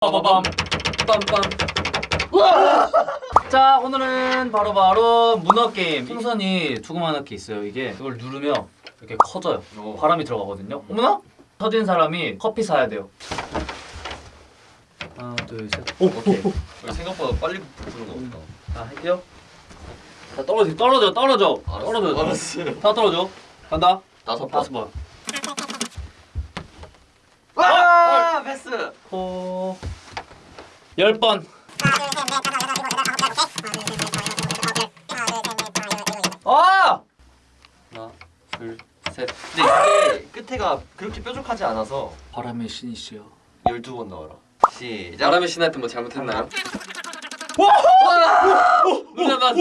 빠바밤. 빰빰. 자 오늘은 바로 바로 문어게임. 풍선이 조그만하게 있어요 이게. 이걸 누르면 이렇게 커져요. 오. 바람이 들어가거든요. 어머나? 터진 사람이 커피 사야 돼요. 하나 둘셋. 오케이. 생각보다 빨리 부르는 거 같다. 자 할게요. 다 떨어지, 떨어져 떨어져. 알았어, 떨어져 알았어 다 떨어져. 간다. 다섯 번. 다섯 번. 와! 아! 아, 패스! 코 10번. 아! 하나 둘셋 근데 끝에가 그렇게 뾰족하지 않아서 바람의 신이시여 12번 넣어라. 시작. 바람의 신한테 뭐 잘못했나요? 와나나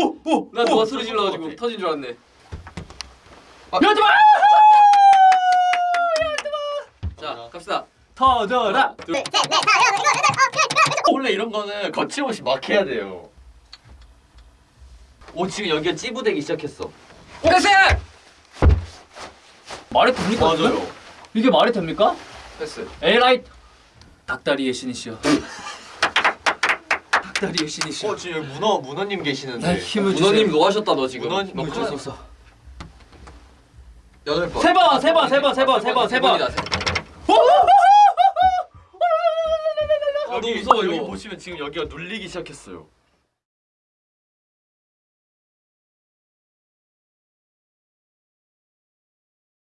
누가 소리 질러가지고 어, 어, 어. 터진 줄 알았네. 열두 번! 열두 번! 자 갑시다. 터져라. 원래 이런 거는 거침없이 막 해야 돼요. 오 지금 여기가 찌부되기 시작했어. 패스! 말이 됩니까? 지금? 맞아요. 이게 말이 됩니까? 패스 에라이 닭다리의 신이시여. 닭다리의 신이시여. 어 지금 문어 문어님 계시는데. 날 힘을 주세요. 문어님 뭐 하셨다 너 지금 문어님 힘을 뭐 주소서. 여덟 번. 세 번, 세 번, 세 번, 세 번, 세 번, 세 번. 너무 무서워, 여기 이거. 보시면 지금 여기가 눌리기 시작했어요.